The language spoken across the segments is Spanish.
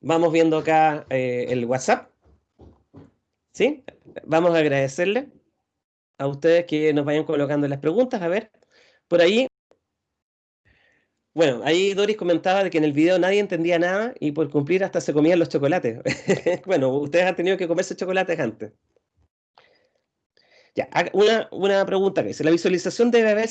Vamos viendo acá eh, el WhatsApp. ¿Sí? Vamos a agradecerle a ustedes que nos vayan colocando las preguntas. A ver, por ahí. Bueno, ahí Doris comentaba de que en el video nadie entendía nada y por cumplir hasta se comían los chocolates. bueno, ustedes han tenido que comerse chocolates antes. Ya, una, una pregunta que dice, ¿la visualización debe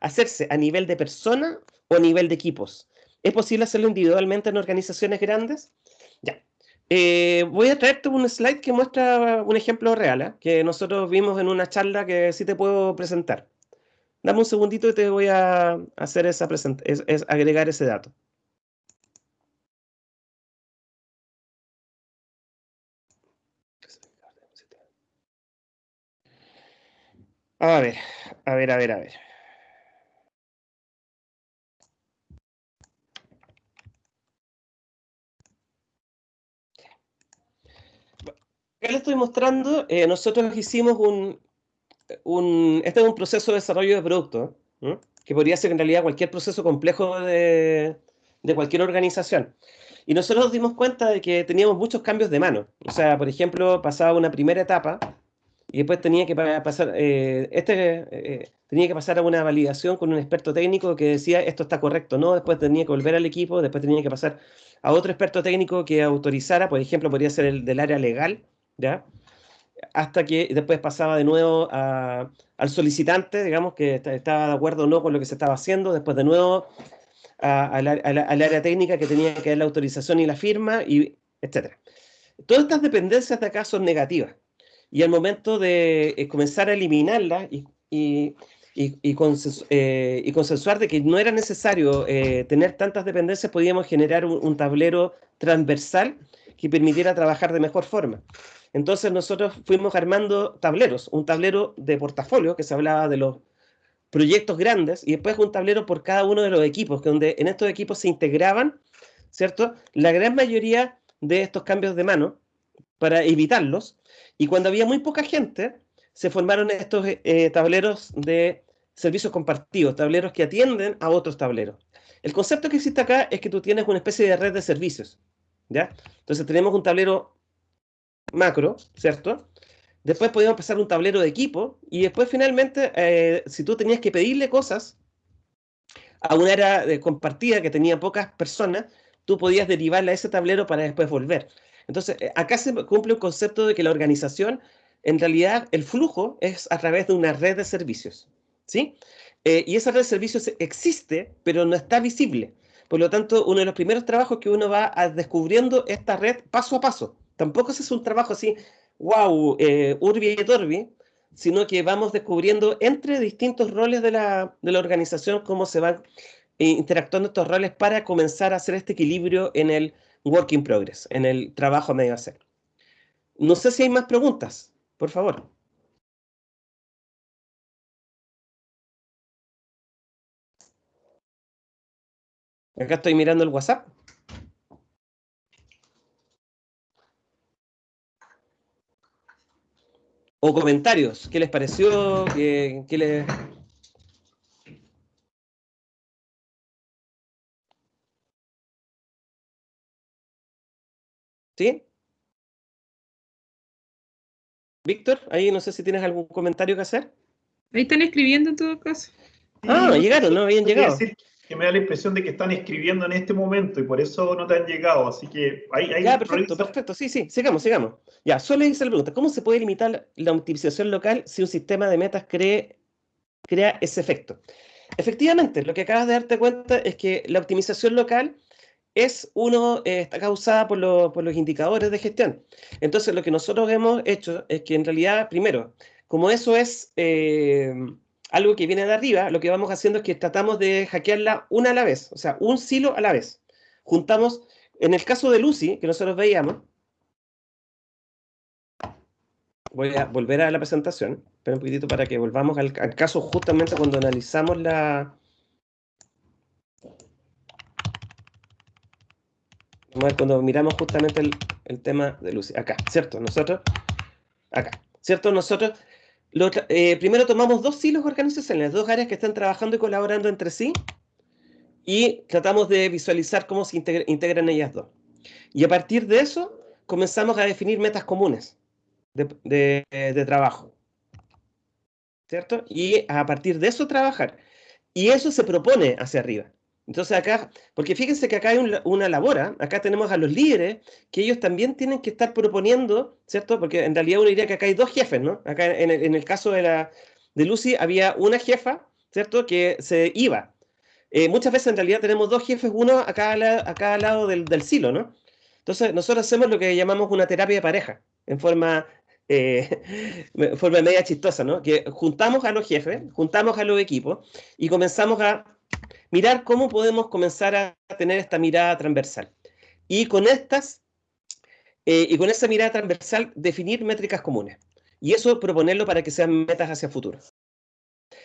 hacerse a nivel de persona o a nivel de equipos? ¿Es posible hacerlo individualmente en organizaciones grandes? Ya. Eh, voy a traerte un slide que muestra un ejemplo real, ¿eh? que nosotros vimos en una charla que sí te puedo presentar. Dame un segundito y te voy a hacer esa es, es agregar ese dato. A ver, a ver, a ver, a ver. Acá le estoy mostrando, eh, nosotros hicimos un, este es un proceso de desarrollo de producto, que podría ser en realidad cualquier proceso complejo de, de cualquier organización. Y nosotros nos dimos cuenta de que teníamos muchos cambios de mano. O sea, por ejemplo, pasaba una primera etapa y después tenía que pasar, eh, este, eh, tenía que pasar a una validación con un experto técnico que decía esto está correcto, no, después tenía que volver al equipo, después tenía que pasar a otro experto técnico que autorizara, por ejemplo, podría ser el del área legal, ¿ya? Hasta que después pasaba de nuevo al solicitante, digamos, que estaba de acuerdo o no con lo que se estaba haciendo, después de nuevo al área técnica que tenía que dar la autorización y la firma, y etc. Todas estas dependencias de acá son negativas. Y al momento de eh, comenzar a eliminarlas y, y, y, y, eh, consensuar de que no era necesario eh, tener tantas dependencias, podíamos generar un tablero transversal que permitiera trabajar de mejor forma. Entonces nosotros fuimos armando tableros, un tablero de portafolio que se hablaba de los proyectos grandes y después un tablero por cada uno de los equipos, que donde en estos equipos se integraban, ¿cierto? La gran mayoría de estos cambios de mano para evitarlos y cuando había muy poca gente se formaron estos eh, tableros de servicios compartidos, tableros que atienden a otros tableros. El concepto que existe acá es que tú tienes una especie de red de servicios, ¿ya? Entonces tenemos un tablero macro, ¿cierto? Después podíamos pasar un tablero de equipo y después finalmente, eh, si tú tenías que pedirle cosas a una área de compartida que tenía pocas personas, tú podías derivarla a ese tablero para después volver. Entonces, eh, acá se cumple un concepto de que la organización, en realidad, el flujo es a través de una red de servicios, ¿sí? Eh, y esa red de servicios existe, pero no está visible. Por lo tanto, uno de los primeros trabajos que uno va descubriendo esta red paso a paso. Tampoco es un trabajo así, wow, eh, urbi y torbi, sino que vamos descubriendo entre distintos roles de la, de la organización cómo se van eh, interactuando estos roles para comenzar a hacer este equilibrio en el work in progress, en el trabajo a medio hacer. No sé si hay más preguntas, por favor. Acá estoy mirando el WhatsApp. O comentarios. ¿Qué les pareció? ¿Qué, qué les... ¿Sí? Víctor, ahí no sé si tienes algún comentario que hacer. Ahí están escribiendo en todo caso. Ah, llegaron, no habían llegado que me da la impresión de que están escribiendo en este momento y por eso no te han llegado. Así que ahí. ahí ya, perfecto, perfecto. Sí, sí, sigamos, sigamos. Ya, solo hice la pregunta: ¿cómo se puede limitar la optimización local si un sistema de metas cree, crea ese efecto? Efectivamente, lo que acabas de darte cuenta es que la optimización local es uno, eh, está causada por, por, los indicadores de gestión. Entonces, lo que nosotros hemos hecho es que en realidad, primero, como eso es. Eh, algo que viene de arriba, lo que vamos haciendo es que tratamos de hackearla una a la vez, o sea, un silo a la vez. Juntamos, en el caso de Lucy, que nosotros veíamos, voy a volver a la presentación, espera un poquitito para que volvamos al, caso justamente cuando analizamos la... Vamos a ver cuando miramos justamente el, el tema de Lucy. Acá, ¿cierto? Nosotros, acá, ¿cierto? Nosotros eh, primero tomamos dos hilos organizacionales, dos áreas que están trabajando y colaborando entre sí, y tratamos de visualizar cómo se integran ellas dos. Y a partir de eso comenzamos a definir metas comunes de, de trabajo. ¿Cierto? Y a partir de eso trabajar. Y eso se propone hacia arriba. Entonces acá, porque fíjense que acá hay una labor, ¿ah? acá tenemos a los líderes, que ellos también tienen que estar proponiendo, ¿cierto? Porque en realidad uno diría que acá hay dos jefes, ¿no? Acá en el, caso de, la, Lucy había una jefa, ¿cierto? Que se iba. Eh, muchas veces en realidad tenemos dos jefes, uno a cada, a cada lado del, del, silo, ¿no? Entonces nosotros hacemos lo que llamamos una terapia de pareja, en forma, eh, forma media chistosa, ¿no? Que juntamos a los jefes, juntamos a los equipos y comenzamos a mirar cómo podemos comenzar a tener esta mirada transversal. Y con estas, eh, y con esa mirada transversal, definir métricas comunes. Y eso proponerlo para que sean metas hacia futuro.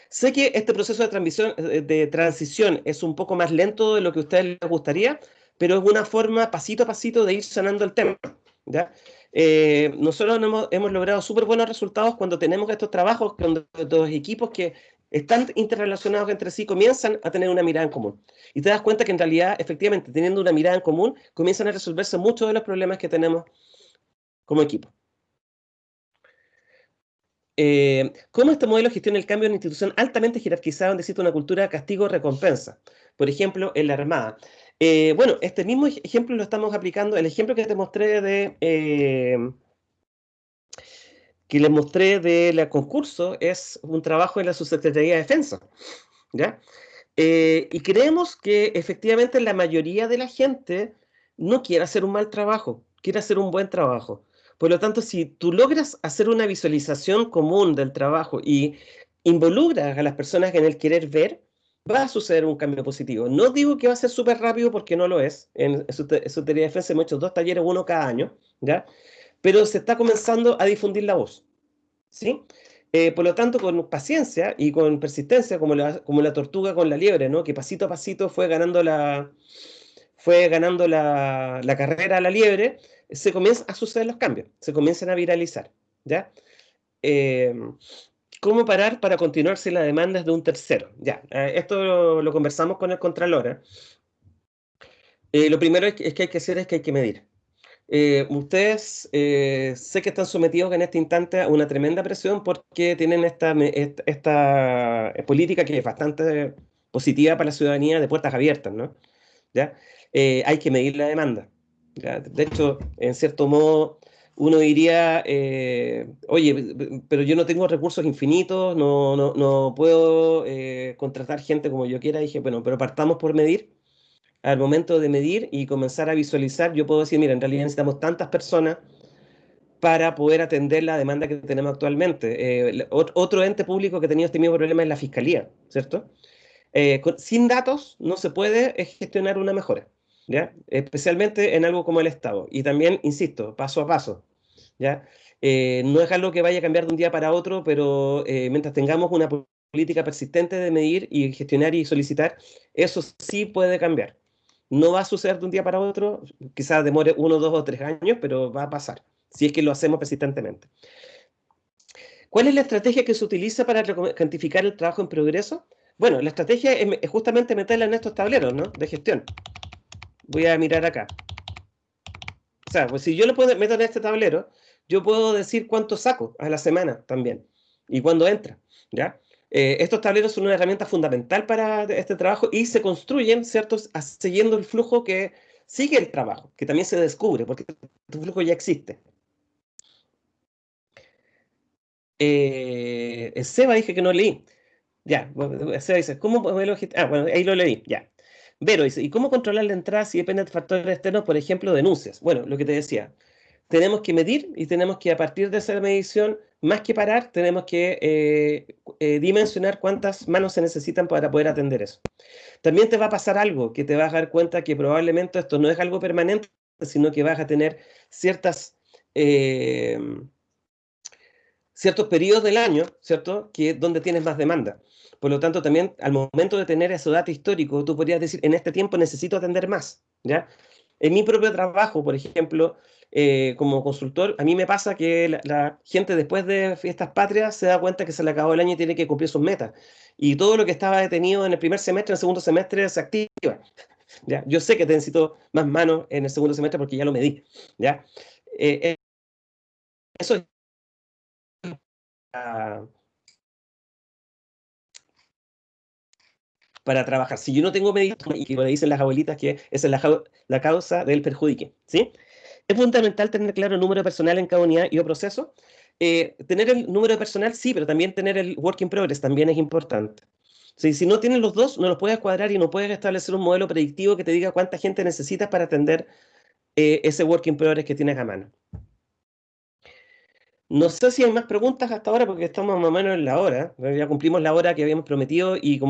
Sé que este proceso de, transición, eh, de transición es un poco más lento de lo que a ustedes les gustaría, pero es una forma pasito a pasito de ir sanando el tema. ¿ya? Eh, nosotros hemos, logrado súper buenos resultados cuando tenemos estos trabajos con los equipos que están interrelacionados entre sí, comienzan a tener una mirada en común. Y te das cuenta que en realidad, efectivamente, teniendo una mirada en común, comienzan a resolverse muchos de los problemas que tenemos como equipo. Eh, ¿Cómo este modelo gestiona el cambio en una institución altamente jerarquizada donde existe una cultura de castigo-recompensa? Por ejemplo, en la Armada. Eh, bueno, este mismo ejemplo lo estamos aplicando, el ejemplo que te mostré de... Eh, que les mostré del concurso es un trabajo en la Subsecretaría de Defensa. ¿ya? Eh, y creemos que efectivamente la mayoría de la gente no quiere hacer un mal trabajo, quiere hacer un buen trabajo. Por lo tanto, si tú logras hacer una visualización común del trabajo y involucras a las personas en el querer ver, va a suceder un cambio positivo. No digo que va a ser súper rápido porque no lo es. En Subsecretaría de Defensa hemos hecho dos talleres, uno cada año, ¿ya? Pero se está comenzando a difundir la voz. ¿sí? Eh, por lo tanto, con paciencia y con persistencia, como la, tortuga con la liebre, ¿no? que pasito a pasito fue ganando la, fue ganando la carrera a la liebre, se comienzan a suceder los cambios, se comienzan a viralizar. ¿ya? Eh, ¿Cómo parar para continuar si la demanda es de un tercero? Ya, eh, esto lo, conversamos con el Contralora. lo primero es que hay que hacer es que hay que medir. Eh, ustedes eh, sé que están sometidos en este instante a una tremenda presión porque tienen esta, esta, eh, política que es bastante positiva para la ciudadanía de puertas abiertas, ¿no? ¿Ya? hay que medir la demanda. De hecho, en cierto modo, uno diría, oye, pero yo no tengo recursos infinitos, no, no, no puedo contratar gente como yo quiera. dije, bueno, pero partamos por medir al momento de medir y comenzar a visualizar, yo puedo decir, mira, en realidad necesitamos tantas personas para poder atender la demanda que tenemos actualmente. Eh, otro ente público que ha tenido este mismo problema es la Fiscalía, ¿cierto? Eh, sin datos no se puede gestionar una mejora, ¿ya? Especialmente en algo como el Estado. Y también, insisto, paso a paso, ¿ya? Eh, no es algo que vaya a cambiar de un día para otro, pero mientras tengamos una política persistente de medir y gestionar y solicitar, eso sí puede cambiar. No va a suceder de un día para otro, quizás demore uno, dos o tres años, pero va a pasar, si es que lo hacemos persistentemente. ¿Cuál es la estrategia que se utiliza para cuantificar el trabajo en progreso? Bueno, la estrategia es justamente meterla en estos tableros ¿no? de gestión. Voy a mirar acá. O sea, pues si yo lo meto en este tablero, yo puedo decir cuánto saco a la semana también y cuándo entra, ¿ya? Eh, estos tableros son una herramienta fundamental para este trabajo y se construyen, ¿cierto?, siguiendo el flujo que sigue el trabajo, que también se descubre, porque el flujo ya existe. Eh, Seba dije que no leí. Ya, Seba dice, ¿cómo modelo Ah, bueno, ahí lo leí, ya. Vero dice, ¿y cómo controlar la entrada si depende de factores externos, por ejemplo, denuncias? Bueno, lo que te decía, tenemos que medir y tenemos que a partir de esa medición, más que parar, tenemos que eh, eh, dimensionar cuántas manos se necesitan para poder atender eso. También te va a pasar algo, que te vas a dar cuenta que probablemente esto no es algo permanente, sino que vas a tener ciertas, eh, ciertos periodos del año, ¿cierto?, que donde tienes más demanda. Por lo tanto, también al momento de tener ese dato histórico, tú podrías decir, en este tiempo necesito atender más, ¿ya? En mi propio trabajo, por ejemplo, eh, como consultor, a mí me pasa que la, gente después de fiestas patrias se da cuenta que se le acabó el año y tiene que cumplir sus metas. Y todo lo que estaba detenido en el primer semestre, en el segundo semestre, se activa. ¿ya? Yo sé que necesito más manos en el segundo semestre porque ya lo medí. ¿ya? Eh, eh, eso es para, para trabajar. Si yo no tengo medidas, y que le dicen las abuelitas que esa es la, la causa del perjudique, ¿sí? Es fundamental tener claro el número personal en cada unidad y o proceso. Eh, tener el número personal, sí, pero también tener el work in progress también es importante. si no tienes los dos, no los puedes cuadrar y no puedes establecer un modelo predictivo que te diga cuánta gente necesitas para atender eh, ese work in progress que tienes a mano. No sé si hay más preguntas hasta ahora porque estamos más o menos en la hora. Ya cumplimos la hora que habíamos prometido y como